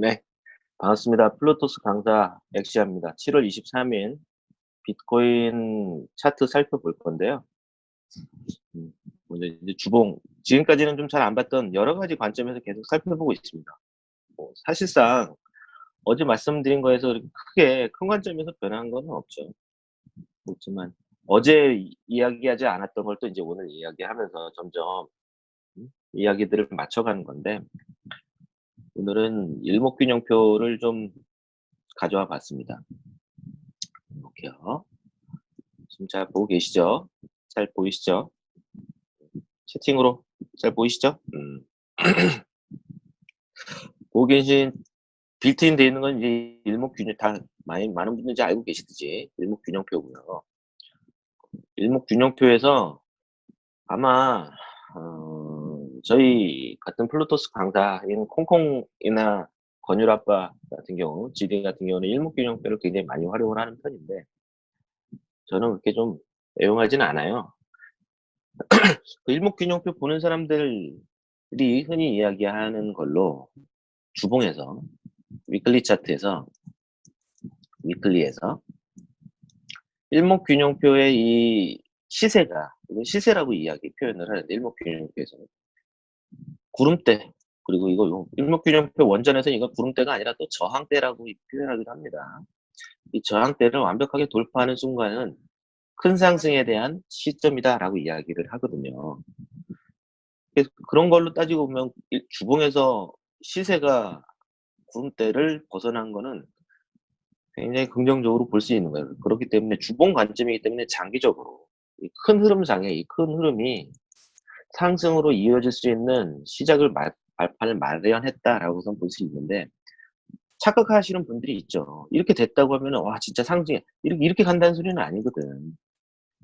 네, 반갑습니다. 플루토스 강사 엑시아입니다. 7월 23일 비트코인 차트 살펴볼 건데요. 음, 먼저 이제 주봉, 지금까지는 좀 잘 안 봤던 여러 가지 관점에서 계속 살펴보고 있습니다. 뭐 사실상 어제 말씀드린 거에서 크게 큰 관점에서 변한 건 없죠. 그렇지만 어제 이야기하지 않았던 걸 또 이제 오늘 이야기하면서 점점 음, 이야기들을 맞춰가는 건데 오늘은 일목균형표를 좀 가져와 봤습니다. 볼게요. 지금 잘 보고 계시죠? 잘 보이시죠? 채팅으로 잘 보이시죠? 음. 보고 계신 빌트인 되어 있는 건 이제 일목균형 다 많이 많은 분들이 알고 계시듯이 일목균형표고요. 일목균형표에서 아마 어, 저희 같은 플루토스 강사인 콩콩이나 권율 아빠 같은 경우, 지디 같은 경우는 일목균형표를 굉장히 많이 활용을 하는 편인데 저는 그렇게 좀 애용하지는 않아요. 그 일목균형표 보는 사람들이 흔히 이야기하는 걸로 주봉에서 weekly 차트에서 위클리에서 일목균형표의 이 시세가 시세라고 이야기 표현을 하는데 일목균형표에서는 구름대 그리고 이거 일목균형표 원전에서 이거 구름대가 아니라 또 저항대라고 표현하기도 합니다. 이 저항대를 완벽하게 돌파하는 순간은 큰 상승에 대한 시점이다라고 이야기를 하거든요. 그런 걸로 따지고 보면 주봉에서 시세가 구름대를 벗어난 거는 굉장히 긍정적으로 볼 수 있는 거예요. 그렇기 때문에 주봉 관점이기 때문에 장기적으로 이큰 흐름상에 이 큰 흐름이 상승으로 이어질 수 있는 시작을 말, 발판을 마련했다라고 볼수 있는데 착각하시는 분들이 있죠. 이렇게 됐다고 하면 와 진짜 상승 이렇게 이렇게 간다는 소리는 아니거든.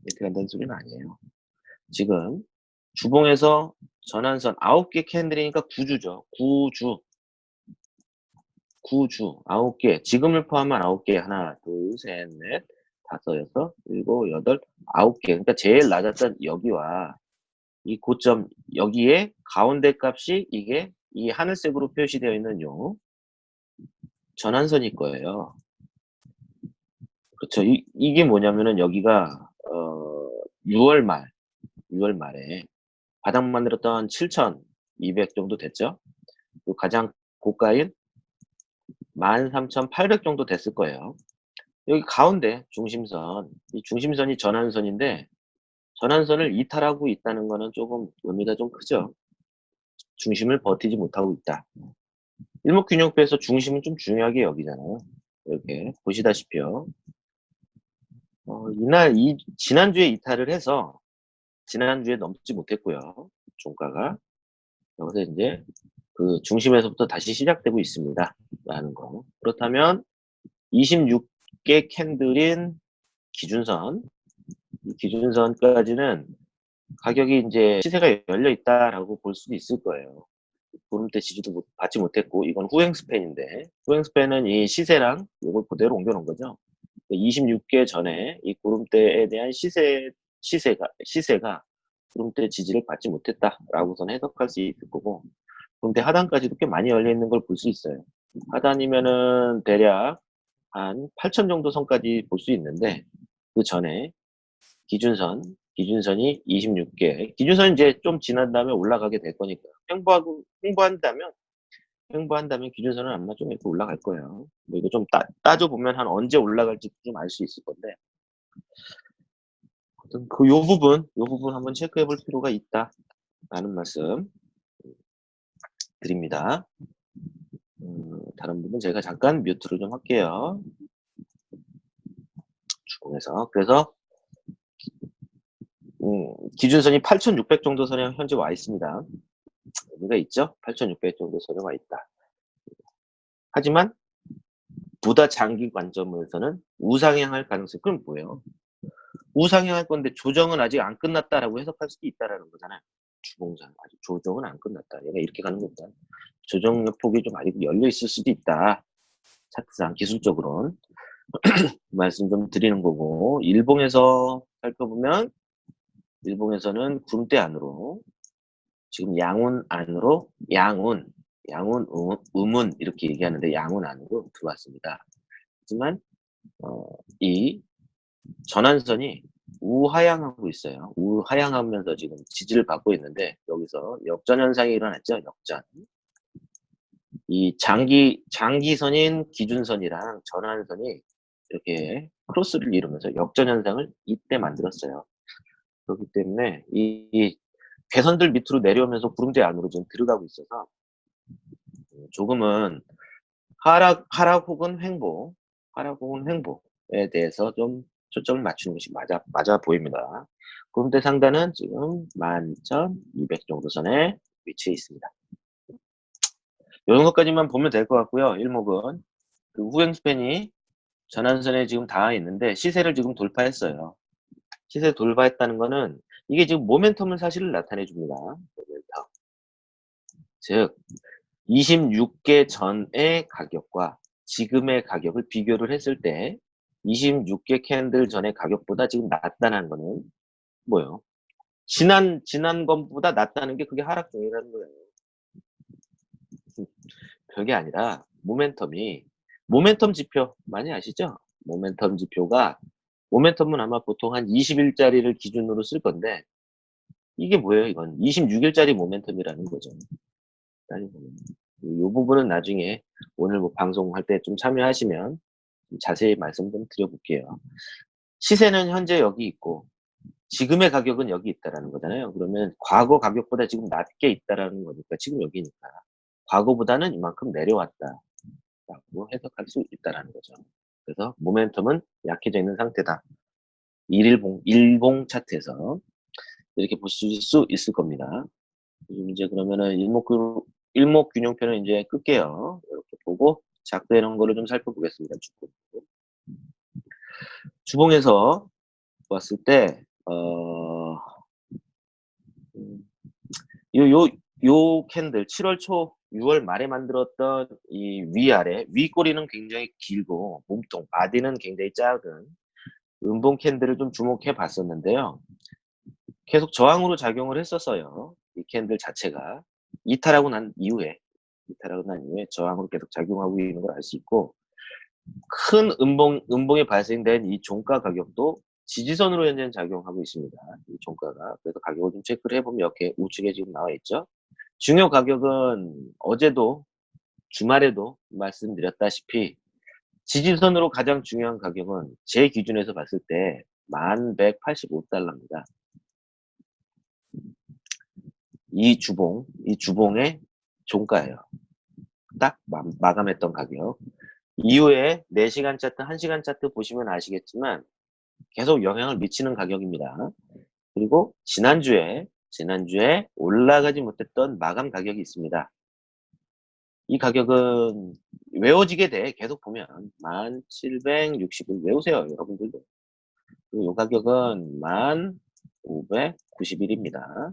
이렇게 간다는 소리는 아니에요. 지금 주봉에서 전환선 9개 캔들이니까 9주죠. 9주. 9주. 9개. 지금을 포함한 9개. 하나, 둘, 셋, 넷, 다섯, 여섯, 일곱, 여덟, 아홉 개. 그러니까 제일 낮았던 여기와 이 고점 여기에 가운데 값이 이게 이 하늘색으로 표시되어 있는 요 전환선일 거예요. 그렇죠. 이, 이게 뭐냐면은 여기가 어 6월 말 6월 말에 바닥 만들었던 7,200 정도 됐죠. 가장 고가인 13,800 정도 됐을 거예요. 여기 가운데 중심선, 이 중심선이 전환선인데 전환선을 이탈하고 있다는 것은 조금 의미가 좀 크죠. 중심을 버티지 못하고 있다. 일목균형표에서 중심은 좀 중요하게 여기잖아요. 이렇게 보시다시피요. 어, 이날 이 지난주에 이탈을 해서 지난주에 넘지 못했고요. 종가가 여기서 이제 그 중심에서부터 다시 시작되고 있습니다. 라는 거. 그렇다면 26개 캔들인 기준선 기준선까지는 가격이 이제 시세가 열려 있다라고 볼 수도 있을 거예요. 구름대 지지도 받지 못했고 이건 후행 스팬인데 후행 스팬은 이 시세랑 이걸 그대로 옮겨 놓은 거죠. 26개 전에 이 구름대에 대한 시세 시세가 시세가 구름대 지지를 받지 못했다라고선 해석할 수 있을 거고 구름대 하단까지도 꽤 많이 열려 있는 걸 볼 수 있어요. 하단이면은 대략 한 8천 정도 선까지 볼 수 있는데 그 전에 기준선, 기준선이 26개. 기준선 이제 좀 지난 다음에 올라가게 될 거니까. 횡보하고, 횡보한다면, 횡보한다면 기준선은 아마 좀 이렇게 올라갈 거예요. 뭐 이거 좀 따, 따져 보면 한 언제 올라갈지 좀 알 수 있을 건데. 그 요 부분, 요 부분 한번 체크해 볼 필요가 있다. 라는 말씀 드립니다. 음, 다른 부분 제가 잠깐 뮤트를 좀 할게요. 주공에서. 그래서 음, 기준선이 8,600 정도 선에 현재 와 있습니다. 여기가 있죠? 8,600 정도 선에 와 있다. 하지만 보다 장기 관점에서는 우상향할 가능성이 그럼 뭐예요? 우상향할 건데 조정은 아직 안 끝났다라고 해석할 수도 있다라는 거잖아요. 주봉상 아직 조정은 안 끝났다. 얘가 이렇게 가는 것보다 조정 폭이 좀 아직 열려 있을 수도 있다. 차트상 기술적으로는 말씀 좀 드리는 거고 일봉에서 살펴보면 일봉에서는 군대 안으로 지금 양운 안으로 양운 양운, 음, 음운 이렇게 얘기하는데 양운 안으로 들어왔습니다. 하지만 어, 이 전환선이 우하향하고 있어요. 우하향하면서 지금 지지를 받고 있는데 여기서 역전 현상이 일어났죠. 역전. 이 장기 장기선인 기준선이랑 전환선이 이렇게 크로스를 이루면서 역전 현상을 이때 만들었어요. 그렇기 때문에 이, 이 괴선들 밑으로 내려오면서 구름대 안으로 지금 들어가고 있어서 조금은 하락 하락 혹은 횡보, 하락 혹은 횡보에 대해서 좀 초점을 맞추는 것이 맞아 맞아 보입니다. 구름대 상단은 지금 11,200 정도 선에 위치해 있습니다. 이런 것까지만 보면 될 것 같고요. 일목은 그 후행 스팬이 전환선에 지금 닿아 있는데 시세를 지금 돌파했어요. 시세 돌파했다는 거는 이게 지금 모멘텀을 사실을 나타내 줍니다. 모멘텀. 즉 26개 전의 가격과 지금의 가격을 비교를 했을 때 26개 캔들 전의 가격보다 지금 낮다는 거는 뭐예요? 지난 지난 것보다 낮다는 게 그게 하락 중이라는 거예요. 별게 아니라 모멘텀이 모멘텀 지표 많이 아시죠? 모멘텀 지표가 모멘텀은 아마 보통 한 20일짜리를 기준으로 쓸 건데 이게 뭐예요? 이건 26일짜리 모멘텀이라는 거죠. 이 부분은 나중에 오늘 뭐 방송할 때 좀 참여하시면 좀 자세히 말씀 좀 드려볼게요. 시세는 현재 여기 있고 지금의 가격은 여기 있다라는 거잖아요. 그러면 과거 가격보다 지금 낮게 있다라는 거니까 지금 여기니까 과거보다는 이만큼 내려왔다. 라고 해석할 수 있다라는 거죠. 그래서 모멘텀은 약해져 있는 상태다. 일봉, 일봉 차트에서 이렇게 보실 수 있을 겁니다. 이제 그러면은 일목, 일목 균형표는 이제 끌게요. 이렇게 보고 작되는 거를 좀 살펴보겠습니다. 주봉. 주봉에서 봤을 때, 어, 음, 요, 요, 요 candle 7월 초 6월 말에 만들었던 이 위아래 위꼬리는 굉장히 길고 몸통 body는 굉장히 작은 음봉 candle을 좀 주목해 봤었는데요. 계속 저항으로 작용을 했었어요. 이 candle 자체가 이탈하고 난 이후에 이탈하고 난 이후에 저항으로 계속 작용하고 있는 걸 알 수 있고 큰 음봉 음봉이 발생된 이 종가 가격도 지지선으로 현재 작용하고 있습니다. 이 종가가 그래서 가격을 좀 체크를 해보면 이렇게 우측에 지금 나와 있죠. 중요 가격은 어제도 주말에도 말씀드렸다시피 지지선으로 가장 중요한 가격은 제 기준에서 봤을 때 1185달러입니다. 이 주봉, 이 주봉의 종가예요. 딱 마, 감했던 가격. 이후에 4시간 차트, 1시간 차트 보시면 아시겠지만 계속 영향을 미치는 가격입니다. 그리고 지난주에 지난주에 올라가지 못했던 마감 가격이 있습니다. 이 가격은 외워지게 돼. 계속 보면 1760을 외우세요 여러분들도. 이 가격은 1591입니다.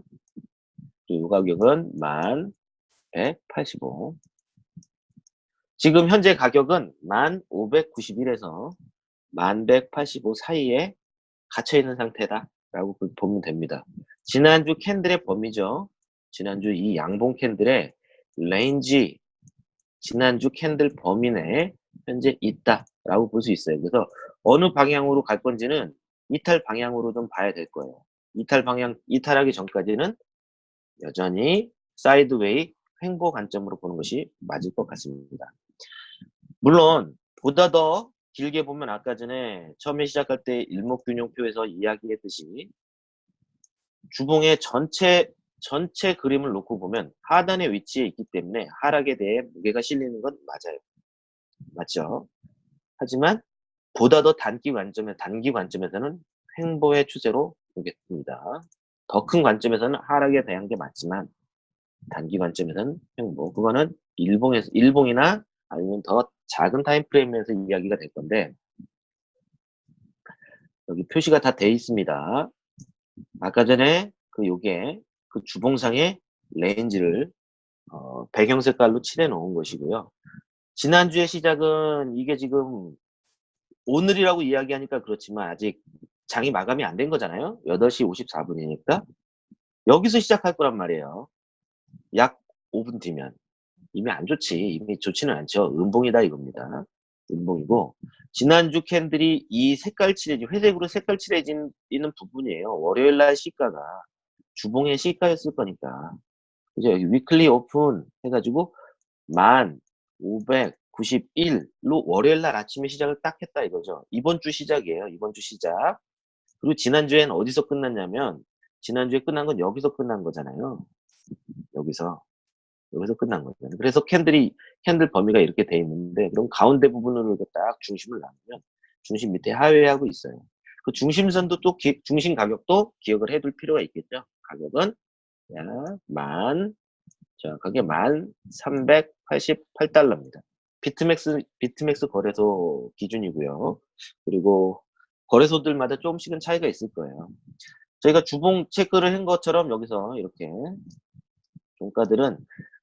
이 가격은 1185 지금 현재 가격은 1591에서 1185 사이에 갇혀 있는 상태다 라고 보면 됩니다 지난주 candle의 범위죠. 지난주 이 양봉 candle의 range 지난주 candle 범위 내에 현재 있다라고 볼 수 있어요. 그래서 어느 방향으로 갈 건지는 이탈 방향으로 좀 봐야 될 거예요. 이탈 방향 이탈하기 전까지는 여전히 사이드웨이 횡보 관점으로 보는 것이 맞을 것 같습니다. 물론 보다 더 길게 보면 아까 전에 처음에 시작할 때 일목균형표에서 이야기했듯이 주봉의 전체 전체 그림을 놓고 보면 하단의 위치에 있기 때문에 하락에 대해 무게가 실리는 건 맞아요. 맞죠? 하지만 보다 더 단기 관점에 단기 관점에서는 횡보의 추세로 보겠습니다. 더 큰 관점에서는 하락에 대한 게 맞지만 단기 관점에서는 횡보. 그거는 일봉에서 일봉이나 아니면 더 작은 time frame에서 이야기가 될 건데 여기 표시가 다 돼 있습니다. 아까 전에 그 요게 그 주봉상의 range를 어, 배경 색깔로 칠해 놓은 것이고요. 지난주의 시작은 이게 지금 오늘이라고 이야기하니까 그렇지만 아직 장이 마감이 안 된 거잖아요. 8시 54분이니까 여기서 시작할 거란 말이에요. 약 5분 뒤면 이미 안 좋지. 이미 좋지는 않죠. 음봉이다 이겁니다. 음봉이고 지난주 캔들이 이 색깔 칠해진 회색으로 색깔 칠해진 있는 부분이에요. 월요일 날 시가가 주봉의 시가였을 거니까. 그죠? 여기 weekly open 해가지고 1591로 월요일 날 아침에 시작을 딱 했다 이거죠. 이번 주 시작이에요. 이번 주 시작. 그리고 지난주엔 어디서 끝났냐면 지난주에 끝난 건 여기서 끝난 거잖아요. 여기서. 여기서 끝난 거잖아요. 그래서 candle이 candle 범위가 이렇게 돼 있는데 그럼 가운데 부분으로 이렇게 딱 중심을 나누면 중심 밑에 하회하고 있어요. 그 중심선도 또 기- 중심 가격도 기억을 해둘 필요가 있겠죠. 가격은 야, 만 정확하게 만 388달러입니다. 비트맥스 비트맥스 거래소 기준이고요. 그리고 거래소들마다 조금씩은 차이가 있을 거예요. 저희가 주봉 체크를 한 것처럼 여기서 이렇게 종가들은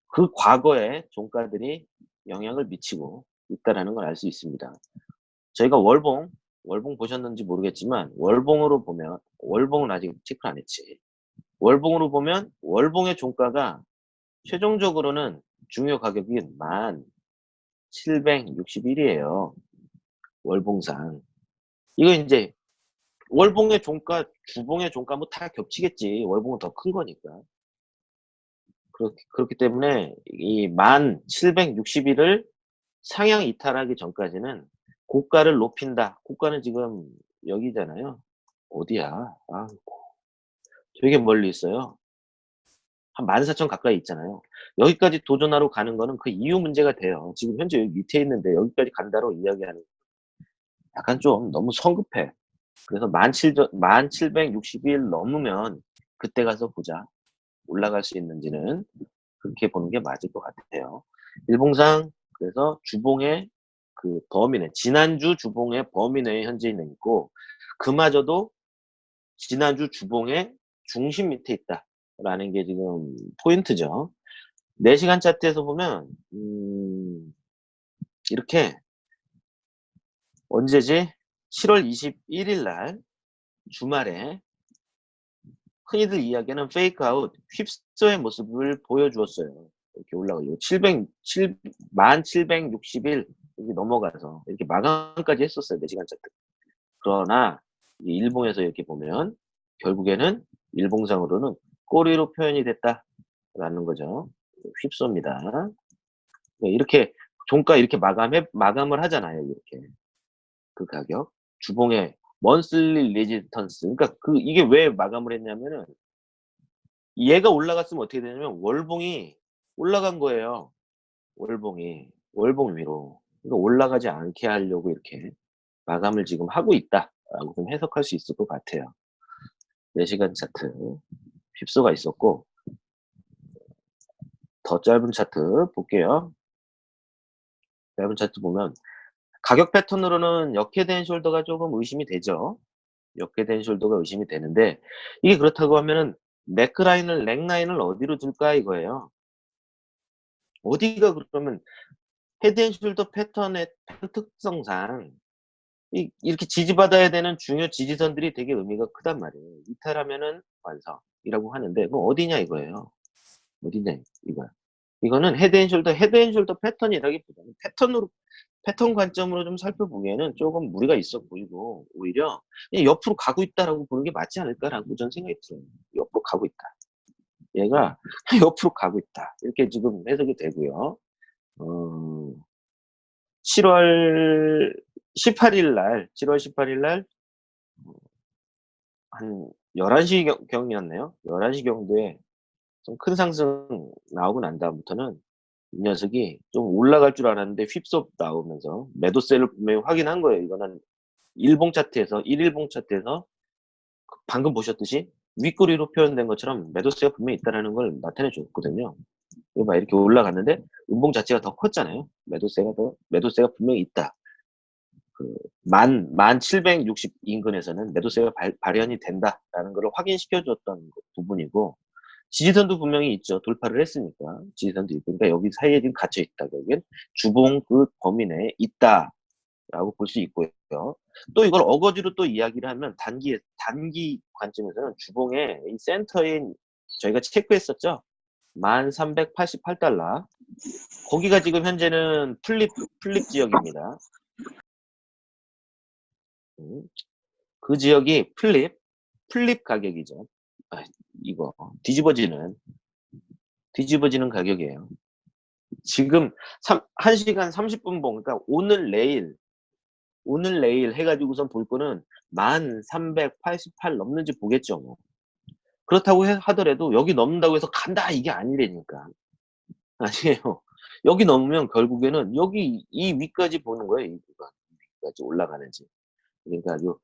그 과거에 종가들이 영향을 미치고 있다라는 걸 알 수 있습니다. 저희가 월봉, 월봉 보셨는지 모르겠지만 월봉으로 보면 월봉은 아직 체크 안 했지. 월봉으로 보면 월봉의 종가가 최종적으로는 중요 가격이 1761이에요. 월봉상. 이거 이제 월봉의 종가, 주봉의 종가 뭐 다 겹치겠지. 월봉은 더 큰 거니까. 그렇기, 그렇기 때문에 이 1761을 상향 이탈하기 전까지는 고가를 높인다. 고가는 지금 여기잖아요. 어디야? 아, 되게 멀리 있어요. 한 14,000 가까이 있잖아요. 여기까지 도전하러 가는 거는 그 이유 문제가 돼요. 지금 현재 여기 밑에 있는데 여기까지 간다로 이야기하는 약간 좀 너무 성급해. 그래서 1761 넘으면 그때 가서 보자. 올라갈 수 있는지는 그렇게 보는 게 맞을 것 같아요. 일봉상 그래서 주봉의 그 범위 내 지난주 주봉의 범위 내에 현재 있는 있고 그마저도 지난주 주봉의 중심 밑에 있다라는 게 지금 포인트죠. 4시간 차트에서 보면 음, 이렇게 언제지? 7월 21일 날 주말에 흔히들 이야기하는 fake out whipsaw의 모습을 보여주었어요. 이렇게 올라가요. 700, 7, 1761 여기 넘어가서 이렇게 마감까지 했었어요. 4시간 차트. 그러나 이 일봉에서 이렇게 보면 결국에는 일봉상으로는 꼬리로 표현이 됐다라는 거죠. whipsaw입니다. 네, 이렇게 종가 이렇게 마감해 마감을 하잖아요. 이렇게 그 가격 주봉의 monthly resistance 그러니까 그 이게 왜 마감을 했냐면은 얘가 올라갔으면 어떻게 되냐면 월봉이 올라간 거예요. 월봉이 월봉 위로 그러니까 올라가지 않게 하려고 이렇게 마감을 지금 하고 있다 라고 좀 해석할 수 있을 것 같아요. 4시간 차트 휩소가 있었고 더 짧은 차트 볼게요. 짧은 차트 보면 가격 패턴으로는 역회된 숄더가 조금 의심이 되죠. 역head and shoulder가 의심이 되는데 이게 그렇다고 하면은 neckline을 neckline을 어디로 둘까 이거예요. 어디가 그러면 head and shoulder 패턴의 특성상 이, 이렇게 지지받아야 되는 중요 지지선들이 되게 의미가 크단 말이에요. 이탈하면은 완성이라고 하는데 뭐 어디냐 이거예요. 어디냐 이거야. 이거는 헤드앤숄더 헤드앤숄더 패턴이라기보다는 패턴으로 패턴 관점으로 좀 살펴보기에는 조금 무리가 있어 보이고 오히려 옆으로 가고 있다라고 보는 게 맞지 않을까라고 저는 생각이 들어요. 옆으로 가고 있다. 얘가 옆으로 가고 있다. 이렇게 지금 해석이 되고요. 어, 7월 18일 날, 7월 18일 날, 한 11시 경이었네요. 11시 경도에 좀 큰 상승 나오고 난 다음부터는 이 녀석이 좀 올라갈 줄 알았는데 휩썹 나오면서 매도세를 분명히 확인한 거예요. 이거는 일봉 차트에서, 1일봉 차트에서 방금 보셨듯이 윗꼬리로 표현된 것처럼 매도세가 분명히 있다는 걸 나타내 줬거든요. 막 이렇게 올라갔는데 음봉 자체가 더 컸잖아요. 매도세가 더 매도세가 분명히 있다. 그만 만760 인근에서는 매도세가 발, 발현이 된다라는 걸 확인시켜 줬던 부분이고 지지선도 분명히 있죠. 돌파를 했으니까 지지선도 있고 그러니까 여기 사이에 지금 갇혀 있다. 여기는 주봉 그 범위 내에 있다 라고 볼 수 있고요. 또 이걸 어거지로 또 이야기를 하면 단기 단기 관점에서는 주봉의 이 센터인 저희가 체크했었죠. 1388달러 거기가 지금 현재는 flip flip 지역입니다. 음, 그 지역이 flip flip 가격이죠. 아, 이거 뒤집어지는 뒤집어지는 가격이에요. 지금 3, 1시간 30분 봉, 그러니까 오늘 내일, 오늘 내일 해가지고선 볼 거는 1388 넘는지 보겠죠. 뭐. 그렇다고 해, 하더라도 여기 넘는다고 해서 간다 이게 아니라니까. 아니에요. 여기 넘으면 결국에는 여기 이 위까지 보는 거예요. 이. 위까지 올라가는지. 그러니까 요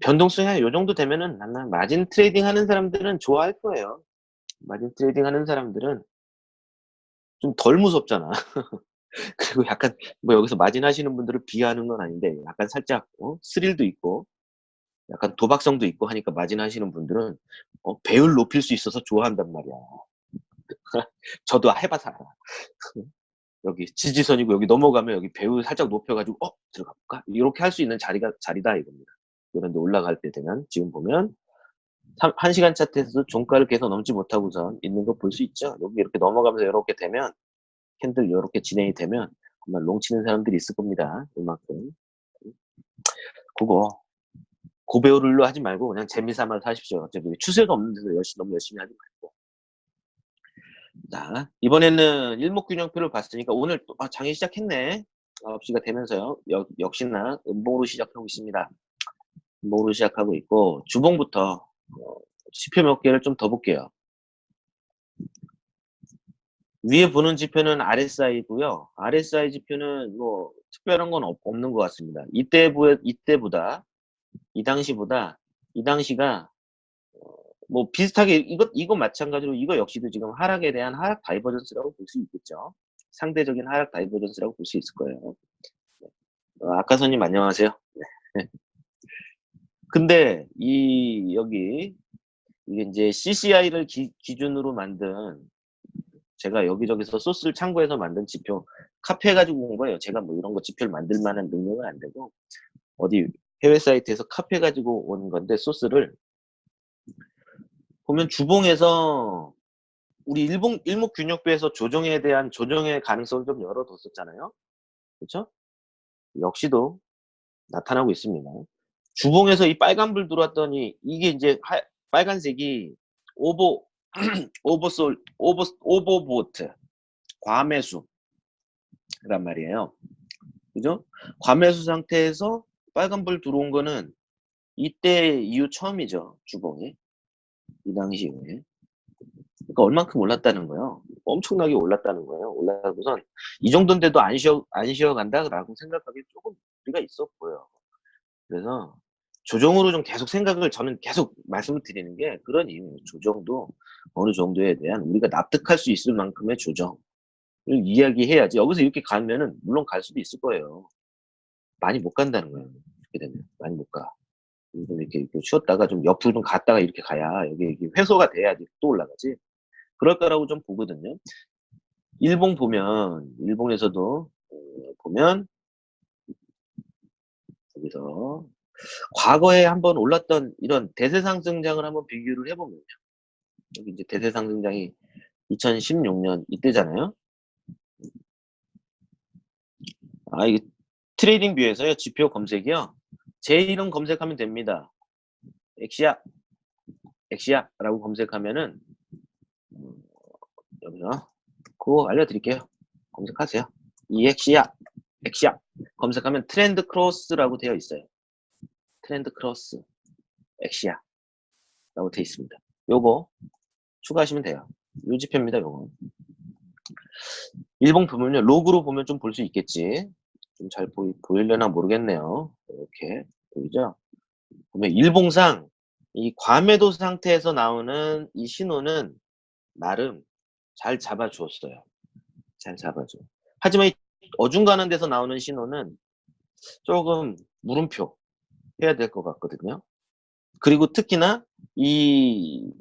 변동성이 한요 정도 되면은 나는 마진 trading 하는 사람들은 좋아할 거예요. 마진 trading 하는 사람들은 좀 덜 무섭잖아. 그리고 약간 뭐 여기서 마진 하시는 분들을 비하하는 건 아닌데 약간 살짝 어? 스릴도 있고 약간 도박성도 있고 하니까 마진 하시는 분들은 어, 배율 높일 수 있어서 좋아한단 말이야. 저도 해봐서 알아. 여기 지지선이고 여기 넘어가면 여기 배율 살짝 높여가지고 어 들어가 볼까 이렇게 할 수 있는 자리가 자리다 이겁니다. 그런데 올라갈 때 되면 지금 보면 1 시간 차트에서도 종가를 계속 넘지 못하고선 있는 거 볼 수 있죠. 여기 이렇게 넘어가면서 이렇게 되면 candle 이렇게 진행이 되면 아마 long 치는 사람들이 있을 겁니다. 이만큼. 그거 고배율로 하지 말고 그냥 재미삼아서 하십시오. 어차피 추세가 없는 데서 열심히 너무 열심히 하지 말고. 자, 이번에는 일목균형표를 봤으니까 오늘 또 아, 장이 시작했네. 9시가 되면서요. 역, 역시나 음봉으로 시작하고 있습니다. 음봉으로 시작하고 있고 주봉부터 어, 지표 몇 개를 좀 더 볼게요. 위에 보는 지표는 RSI고요. RSI 지표는 뭐 특별한 건 없, 없는 것 같습니다. 이때 이때보다 이 당시보다 이 당시가 어, 뭐 비슷하게 이것 이거 마찬가지로 이거 역시도 지금 하락에 대한 하락 divergence라고 볼 수 있겠죠. 상대적인 하락 divergence라고 볼 수 있을 거예요. 어, 아까 선님 안녕하세요. 네. 근데 이 여기 이게 이제 CCI를 기, 준으로 만든 제가 여기저기서 소스를 참고해서 만든 지표 카피해가지고 온 거예요. 제가 뭐 이런 거 지표를 만들 만한 능력은 안 되고 어디 해외 사이트에서 카피해가지고 온 건데 소스를 보면 주봉에서 우리 일봉 일목균역부에서 조정에 대한 조정의 가능성을 좀 열어뒀었잖아요. 그렇죠? 역시도 나타나고 있습니다. 주봉에서 이 빨간불 들어왔더니 이게 이제 하, 빨간색이 오버 오버솔 오버 오버보트 과매수란 말이에요. 그죠? 과매수 상태에서 빨간불 들어온 거는 이때 이후 처음이죠. 주봉이 이 당시에 그러니까 얼만큼 올랐다는 거예요. 엄청나게 올랐다는 거예요. 올라가고선 이 정도인데도 안 쉬어 안 쉬어간다라고 생각하기 조금 우리가 보여. 그래서 조정으로 좀 계속 생각을 저는 계속 말씀을 드리는 게 그런 이유예요. 조정도 어느 정도에 대한 우리가 납득할 수 있을 만큼의 조정을 이야기해야지. 여기서 이렇게 가면은 물론 갈 수도 있을 거예요. 많이 못 간다는 거예요. 이렇게 되면 많이 못 가. 좀 이렇게, 이렇게 쉬었다가 좀 옆으로 좀 갔다가 이렇게 가야 여기, 여기 회소가 돼야지 또 올라가지. 그럴 거라고 좀 보거든요. 일본 보면 일본에서도 어, 보면 여기서 과거에 한번 올랐던 이런 대세 상승장을 한번 비교를 해보면요. 여기 이제 대세 상승장이 2016년 이때잖아요. 아, 이게 TradingView에서요. 지표 검색이요. 제 이름 검색하면 됩니다. 엑시아, 엑시아라고 검색하면은 음, 여기서 그거 알려드릴게요. 검색하세요. 이 엑시아, 엑시아 검색하면 Trend Cross라고 되어 있어요. Trend Cross 엑시아 라고 되어 있습니다. 요거 추가하시면 돼요. 요 지표입니다. 요거. 일봉 보면요. 로그로 보면 좀 볼 수 있겠지. 좀 잘 보이, 보이려나 모르겠네요. 이렇게 보이죠? 보면 일봉상 이 과매도 상태에서 나오는 이 신호는 나름 잘 잡아주었어요. 잘 잡아줘. 하지만 이 어중간한 데서 나오는 신호는 조금 물음표 해야 될 것 같거든요. 그리고 특히나 이,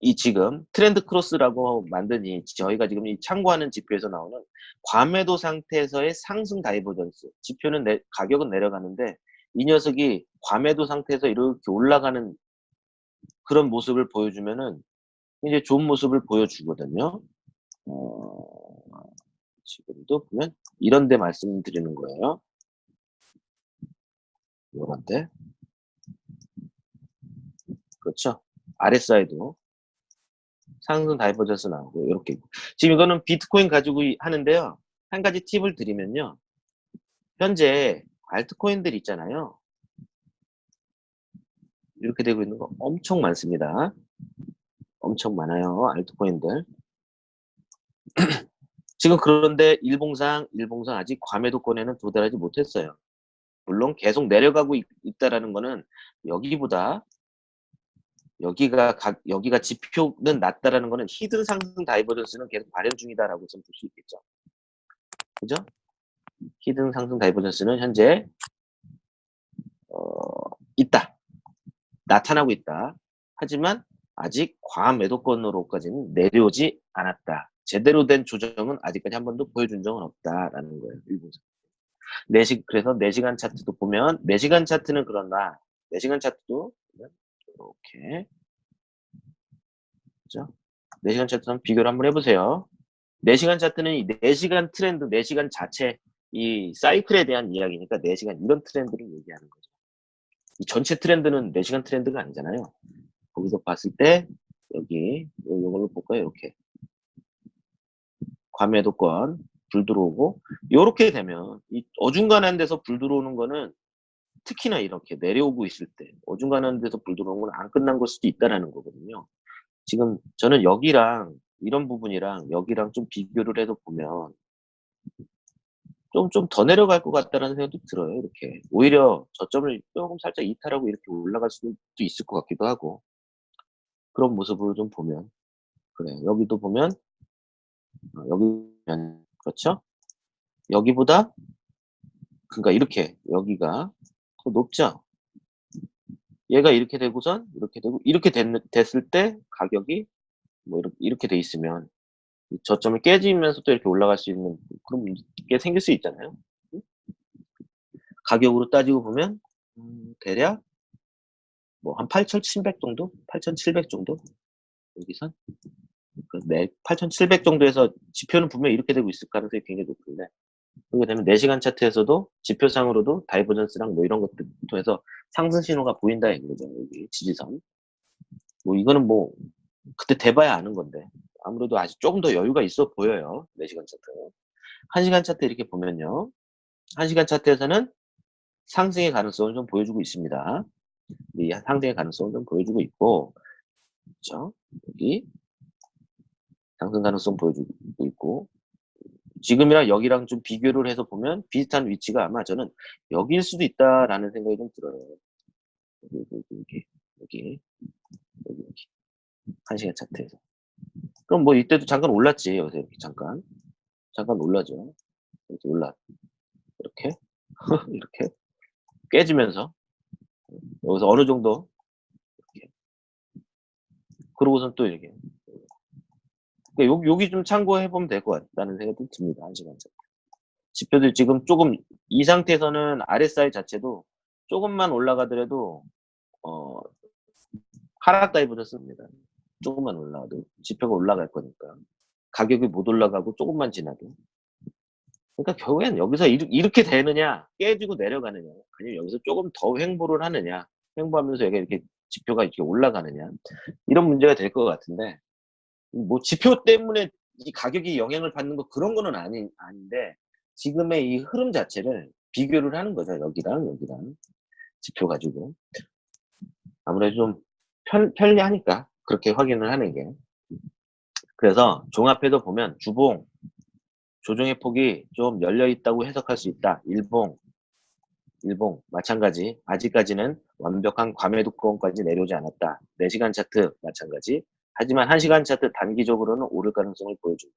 이 지금 Trend Cross라고 만든 이 저희가 지금 이 참고하는 지표에서 나오는 과매도 상태에서의 상승 divergence 지표는 내, 가격은 내려가는데 이 녀석이 과매도 상태에서 이렇게 올라가는 그런 모습을 보여주면은 이제 좋은 모습을 보여주거든요. 어, 지금도 보면 이런 데 말씀드리는 거예요. 요런데. 그렇죠? RSI도 상승 divergence 나오고 이렇게 지금 이거는 비트코인 가지고 하는데요. 한 가지 팁을 드리면요. 현재 알트코인들 있잖아요. 이렇게 되고 있는 거 엄청 많습니다. 엄청 많아요. 알트코인들. 지금 그런데 일봉상, 일봉상 아직 과매도권에는 도달하지 못했어요. 물론 계속 내려가고 있, 다라는 거는 여기보다 여기가 각, 여기가 지표는 낮다라는 거는 hidden 상승 divergence는 계속 발현 중이다라고 좀 볼 수 있겠죠. 그죠? hidden 상승 divergence는 현재 어, 있다. 나타나고 있다. 하지만 아직 과매도권으로까지는 내려오지 않았다. 제대로 된 조정은 아직까지 한 번도 보여준 적은 없다라는 거예요. 일본에서. 4시, 그래서 4시간 차트도 보면 4시간 차트는 그런다. 4시간 차트도 이렇게 그죠? 4시간 차트랑 비교를 한번 해보세요. 4시간 차트는 이 4시간 트렌드, 4시간 자체 이 사이클에 대한 이야기니까 4시간 이런 트렌드를 얘기하는 거죠. 이 전체 트렌드는 4시간 트렌드가 아니잖아요. 거기서 봤을 때 여기 이걸로 볼까요? 이렇게 과매도권 불 들어오고 이렇게 되면 이 어중간한 데서 불 들어오는 거는 특히나 이렇게 내려오고 있을 때 어중간한 데서 불 들어오는 건 안 끝난 걸 수도 있다라는 거거든요. 지금 저는 여기랑 이런 부분이랑 여기랑 좀 비교를 해서 보면 좀 좀 더 내려갈 것 같다라는 생각도 들어요. 이렇게 오히려 저점을 조금 살짝 이탈하고 이렇게 올라갈 수도 있을 것 같기도 하고 그런 모습을 좀 보면 그래 여기도 보면 어, 여기 그렇죠? 여기보다 그러니까 이렇게 여기가 더 높죠? 얘가 이렇게 되고선 이렇게 되고 이렇게 됐, 됐을 때 가격이 뭐 이렇게, 이렇게 돼 있으면 저점을 깨지면서 또 이렇게 올라갈 수 있는 그런 게 생길 수 있잖아요. 가격으로 따지고 보면 음, 대략 뭐 한 8,700 정도? 8,700 정도? 여기선 네, 8,700 정도에서 지표는 분명히 이렇게 되고 있을 가능성이 굉장히 높은데 그렇게 되면 4시간 차트에서도 지표상으로도 divergence랑 뭐 이런 것들 통해서 상승 신호가 보인다 이거죠. 여기 지지선. 뭐 이거는 뭐 그때 돼봐야 아는 건데 아무래도 아직 조금 더 여유가 있어 보여요. 4시간 차트. 1시간 차트 이렇게 보면요. 1시간 차트에서는 상승의 가능성을 좀 보여주고 있습니다. 이 상승의 가능성을 좀 보여주고 있고 그렇죠? 여기 상승 가능성 보여주고 있고 지금이랑 여기랑 좀 비교를 해서 보면 비슷한 위치가 아마 저는 여기일 수도 있다라는 생각이 좀 들어요. 여기, 여기, 여기, 여기, 여기. 한 시간 차트에서. 그럼 뭐 이때도 잠깐 올랐지, 여기서 이렇게 잠깐. 잠깐 올라죠. 이렇게 올라. 이렇게. 이렇게. 깨지면서. 여기서 어느 정도. 이렇게. 그러고선 또 이렇게. 그러니까 여기 좀 참고해 보면 될 것 같다는 생각이 듭니다. 한 시간 차트. 지표들 지금 조금 이 상태에서는 RSI 자체도 조금만 올라가더라도 어 하락 다이브졌습니다. 조금만 올라가도 지표가 올라갈 거니까 가격이 못 올라가고 조금만 지나도 그러니까 결국엔 여기서 이렇 게 되느냐 깨지고 내려가느냐 아니면 여기서 조금 더 횡보를 하느냐 횡보하면서 여기 이렇게 지표가 이렇게 올라가느냐 이런 문제가 될 것 같은데 뭐 지표 때문에 이 가격이 영향을 받는 거 그런 거는 아니, 아닌데 지금의 이 흐름 자체를 비교를 하는 거죠. 여기랑 여기랑 지표 가지고 아무래도 좀 편, 편리하니까 그렇게 확인을 하는 게 그래서 종합해서 보면 주봉 조정의 폭이 좀 열려 있다고 해석할 수 있다. 일봉 일봉 마찬가지 아직까지는 완벽한 과매도권까지 내려오지 않았다. 4시간 차트 마찬가지 하지만 1시간 차트 단기적으로는 오를 가능성을 보여준다.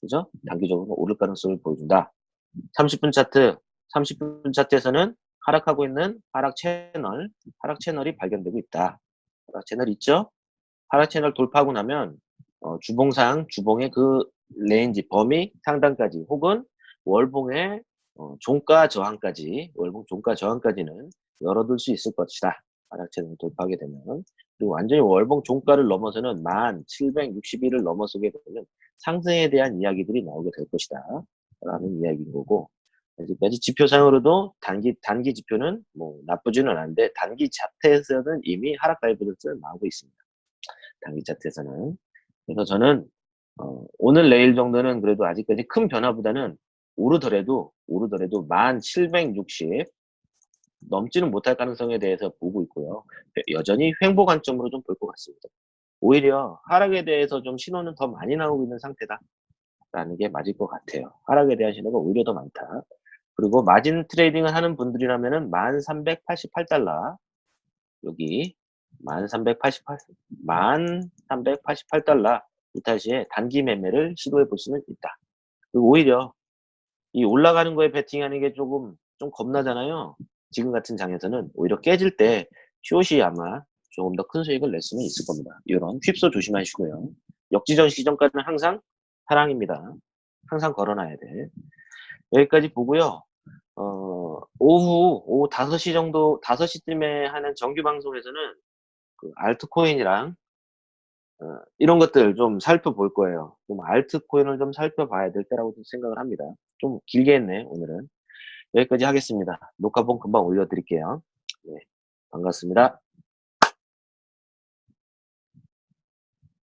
그죠? 단기적으로 오를 가능성을 보여준다. 30분 차트, 30분 차트에서는 하락하고 있는 하락 채널, 하락 채널이 발견되고 있다. 하락 채널 있죠? 하락 채널 돌파하고 나면 어, 주봉상, 주봉의 그 range, 범위 상단까지 혹은 월봉의 어, 종가 저항까지, 월봉 종가 저항까지는 열어둘 수 있을 것이다. 하락 채널 돌파하게 되면 완전히 월봉 종가를 넘어서는 1761을 넘어서게 되면 상승에 대한 이야기들이 나오게 될 것이다. 라는 이야기인 거고, 아직까지 지표상으로도 단기, 단기 지표는 뭐 나쁘지는 않은데, 단기 차트에서는 이미 하락 divergence가 나오고 있습니다. 단기 차트에서는. 그래서 저는, 어, 오늘 내일 정도는 그래도 아직까지 큰 변화보다는 오르더라도, 오르더라도 1760 넘지는 못할 가능성에 대해서 보고 있고요. 여전히 횡보 관점으로 좀 볼 것 같습니다. 오히려 하락에 대해서 좀 신호는 더 많이 나오고 있는 상태다. 라는 게 맞을 것 같아요. 하락에 대한 신호가 오히려 더 많다. 그리고 마진 트레이딩을 하는 분들이라면 은 1388달러 여기 1388 1388달러 이탈시에 단기 매매를 시도해 볼 수는 있다. 그리고 오히려 이 올라가는 거에 베팅하는 게 조금 좀 겁나잖아요. 지금 같은 장에서는 오히려 깨질 때 숏이 아마 조금 더 큰 수익을 낼 수는 있을 겁니다. 이런 휩소 조심하시고요. 역지전 시점까지는 항상 사랑입니다. 항상 걸어놔야 돼. 여기까지 보고요. 어, 오후, 오후 5시 정도, 5시쯤에 하는 정규 방송에서는 그 알트코인이랑 어, 이런 것들 좀 살펴볼 거예요. 좀 알트코인을 좀 살펴봐야 될 때라고 생각을 합니다. 좀 길게 했네, 오늘은. 여기까지 하겠습니다. 녹화본 금방 올려드릴게요. 네, 반갑습니다.